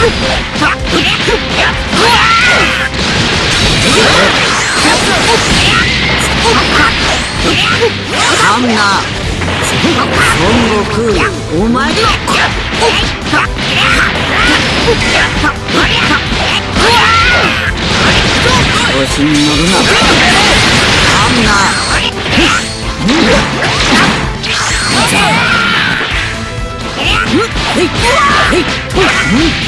んな孫悟空お前の。調子に乗るなあんなうん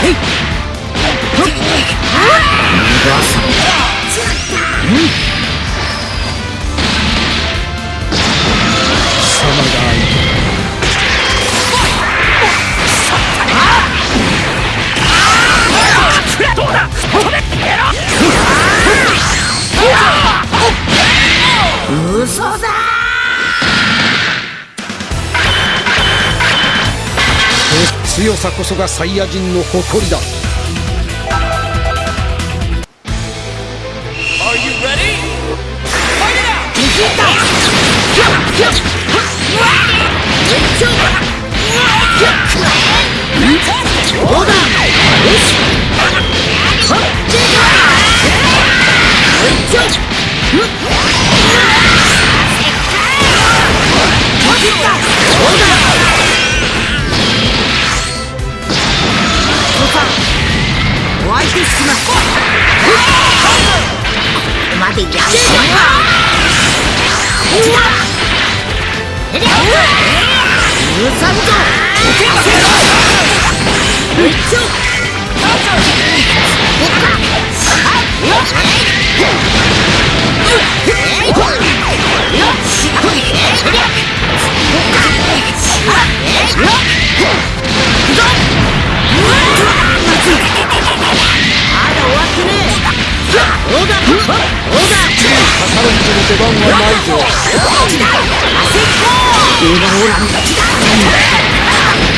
Hey! 嘘強さこそがサイヤ人の誇りだ。出番はないぞ。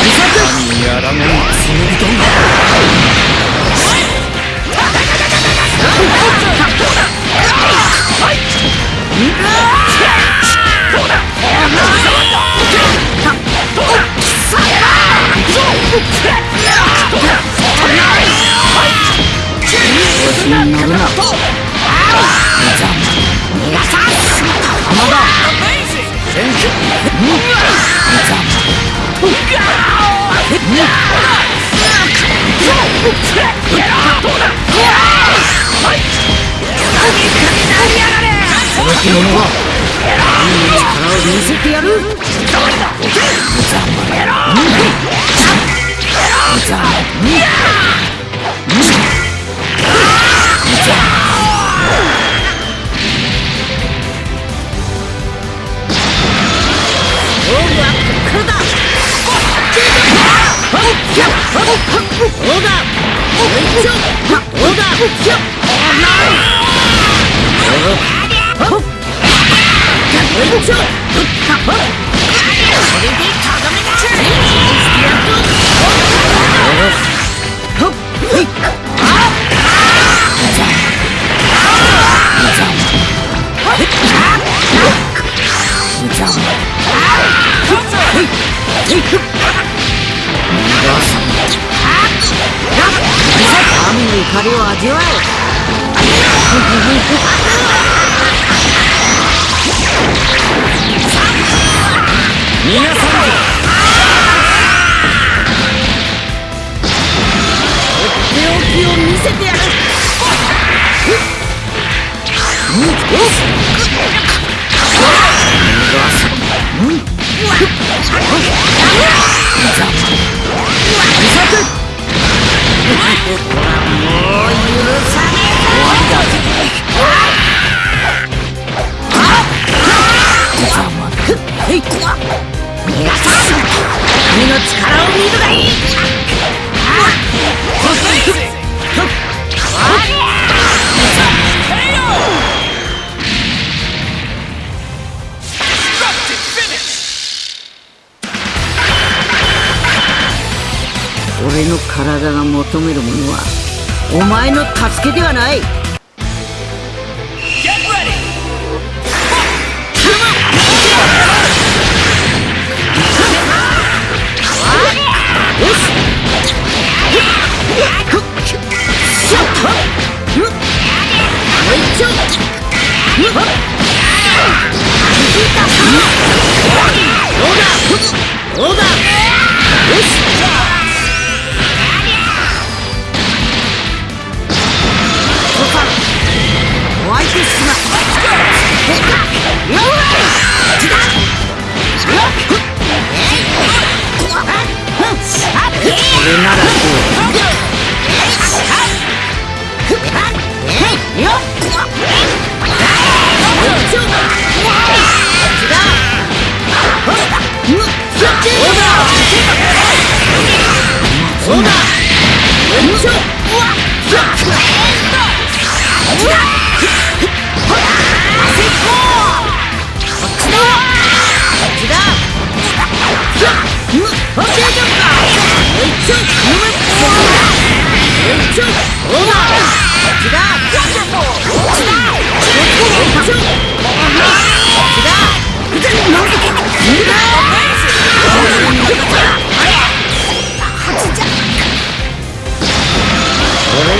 神にらうつもりだ。Yeah! Oh! める者はお前の助けではない。よし。ならずそうだ俺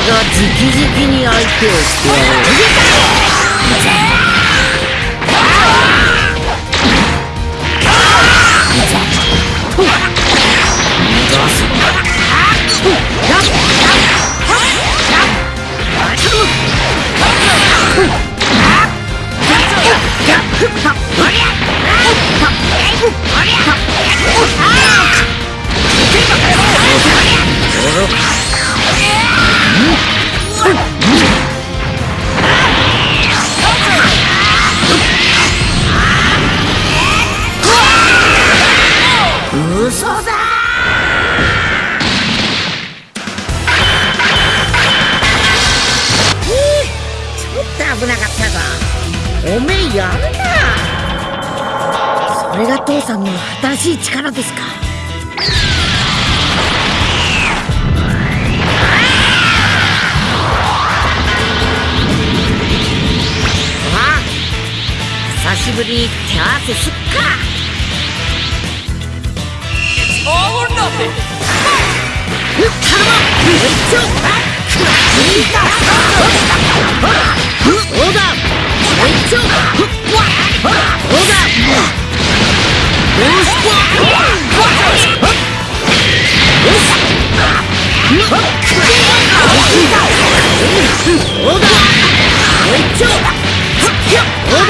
が直々に相手をしてやろう。手合わせすっか It's all or nothing. 頼む一丁いいかオーダー一丁オーダーよしオーダー一丁オーダー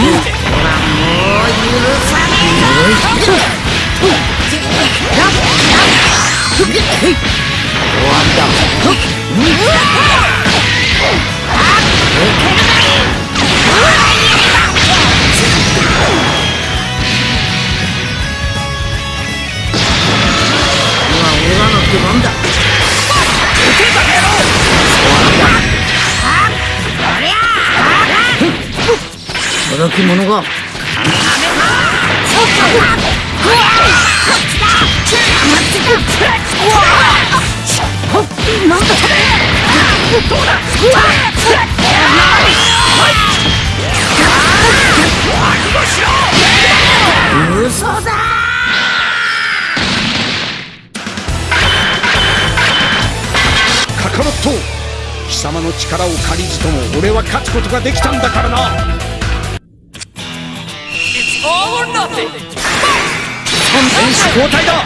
終わった届き者が。嘘だ。カカロット貴様の力を借りずとも俺は勝つことができたんだからな。Or nothing. 選手交代だ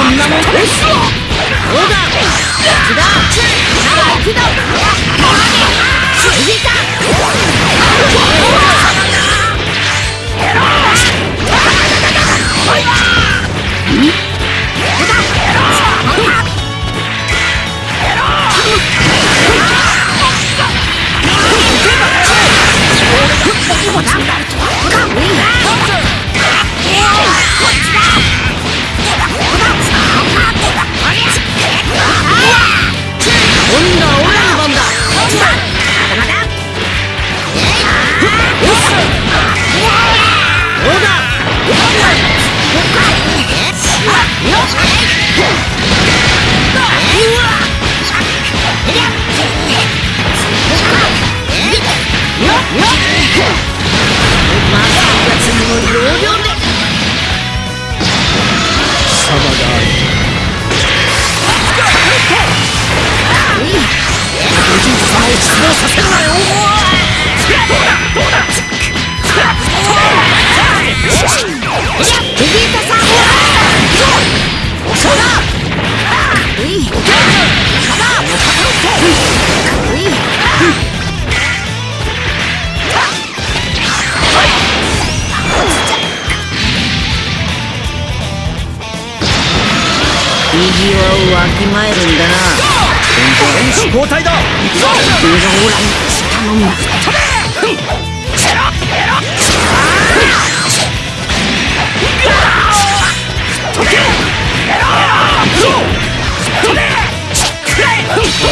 んなもんよしオーダーこっちだなら行くぞ次だ。意地をわきまえるんだな選手交代だ俺がオラに頼むな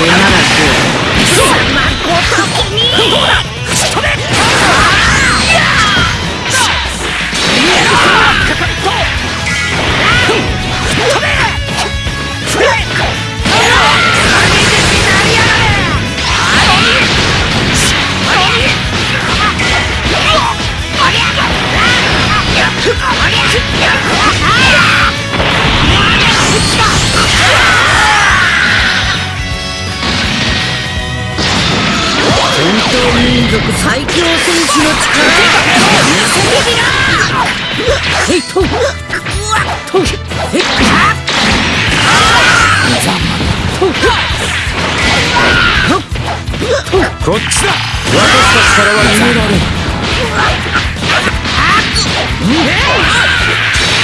俺ならこう最強戦士の力見せてみなへいとうこっちだ。私たちからは逃げられん。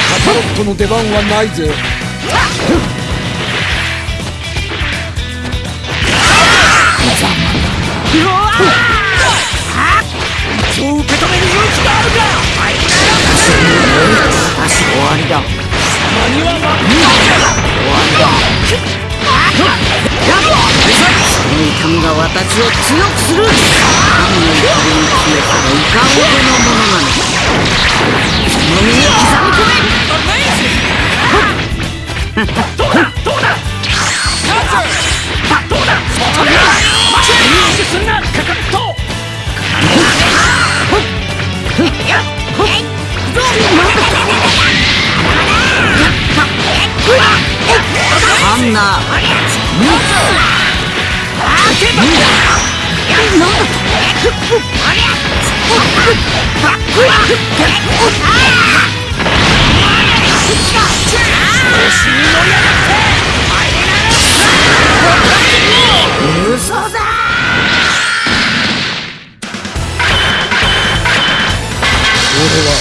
カカロットの出番はないぜ。そう受け止める勇気があるか足終わりだ間に合わん終わりだその痛みが私を強くする神の怒りに詰めたいかほどのものなのその身に刻み込め Amazing! すんなカカロットあんな嘘だ俺は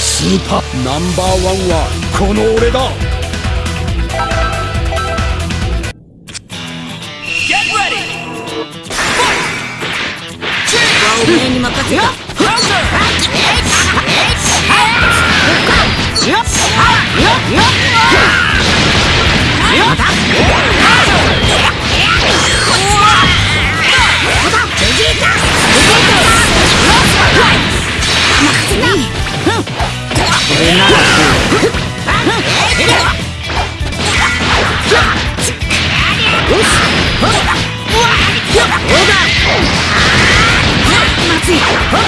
スーパーナンバーワンはこの俺だ。おめえに任せた任せな Huh?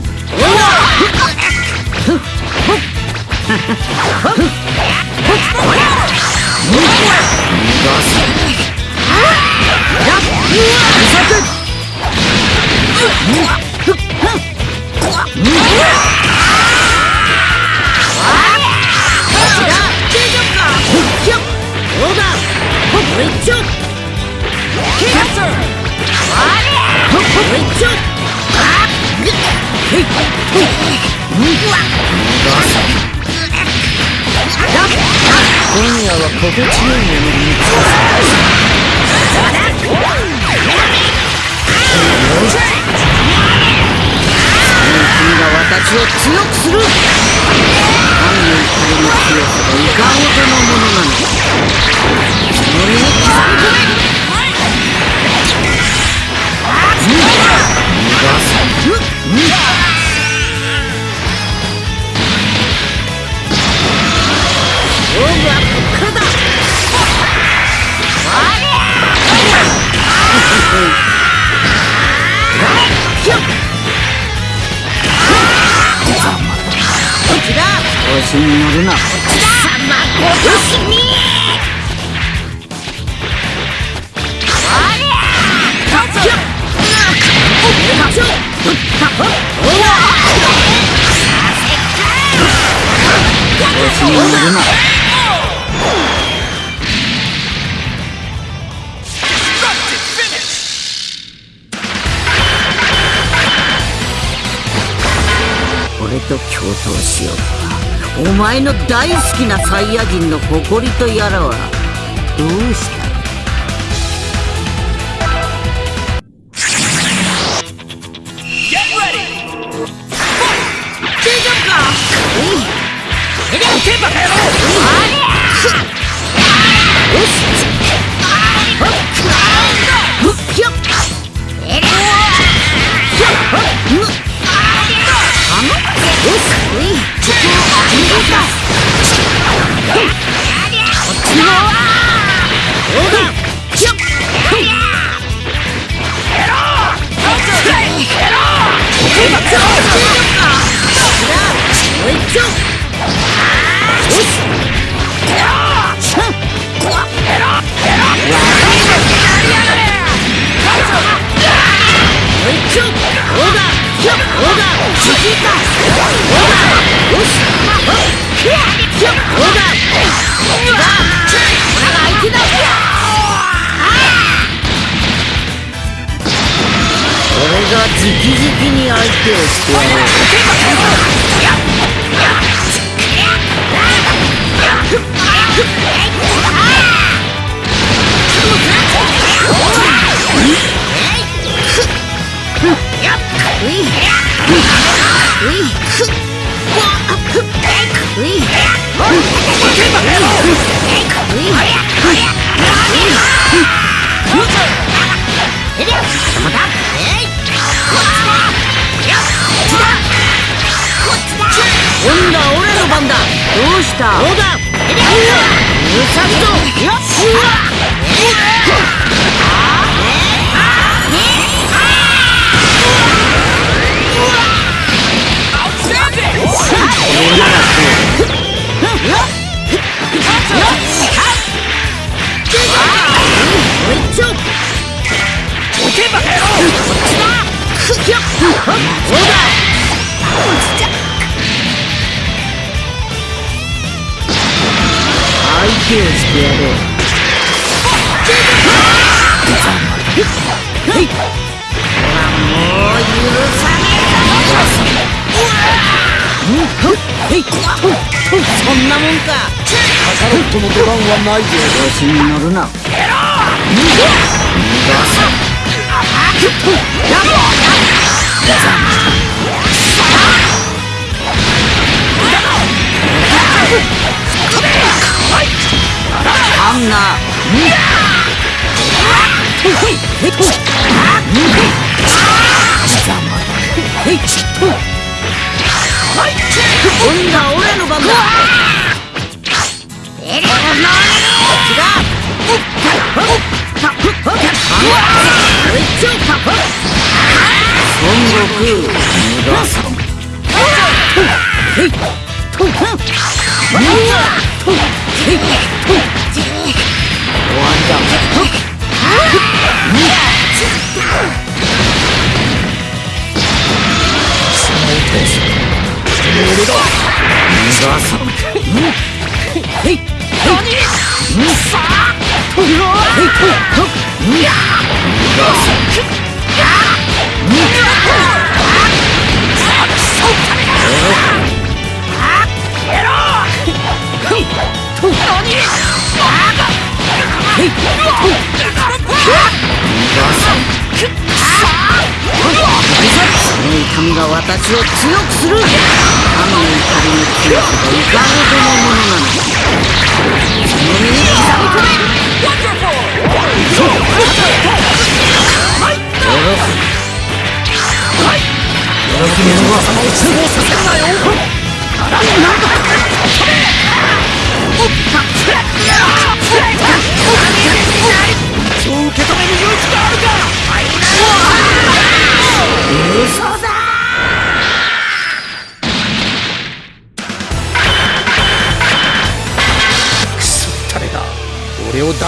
を強くする。調子に乗るな。こっちだる俺と共闘しよう。お前の大好きなサイヤ人の誇りとやらはどうしてきた。どうだうさよっ！相手をしてやろ。うはいほらもう許さねえぞへいとそんなもんかカカロットの出番はないぞ調子に乗るなあんな今度は俺の番だえれこっちだ孫悟空逃がさんへいとんその痛みが私を強くする神の怒りの強さがいかほどのものなのかその身に刻み込めそう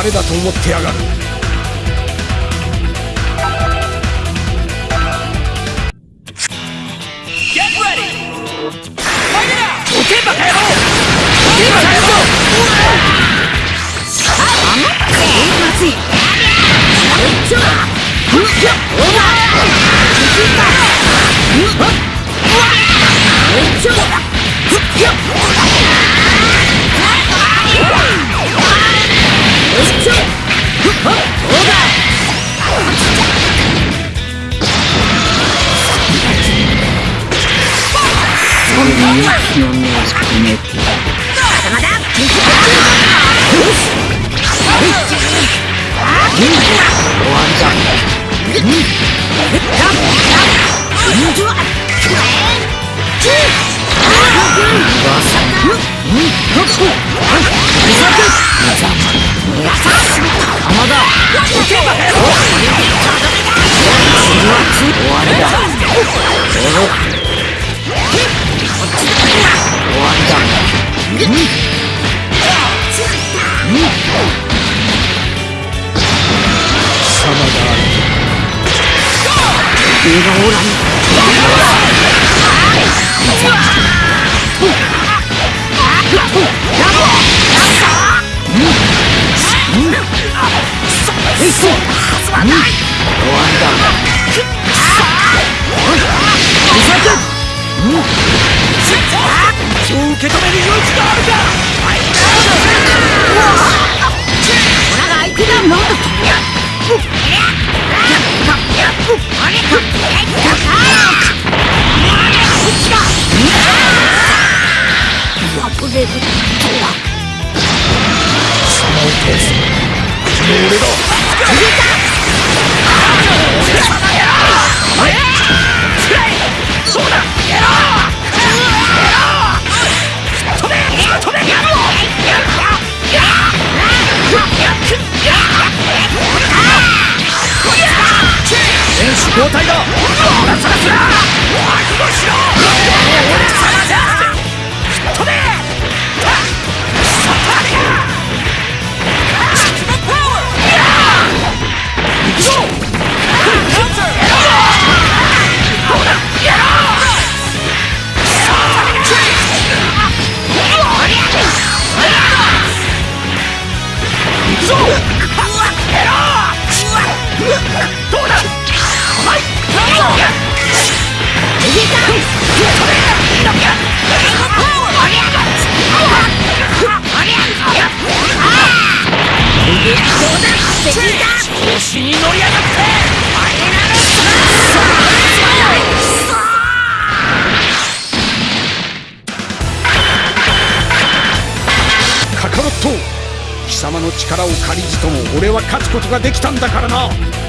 誰だと思ってやがる。終わりだ。君がおらぬ受け止める余地があるか貴様の力を借りずとも俺は勝つことができたんだからな。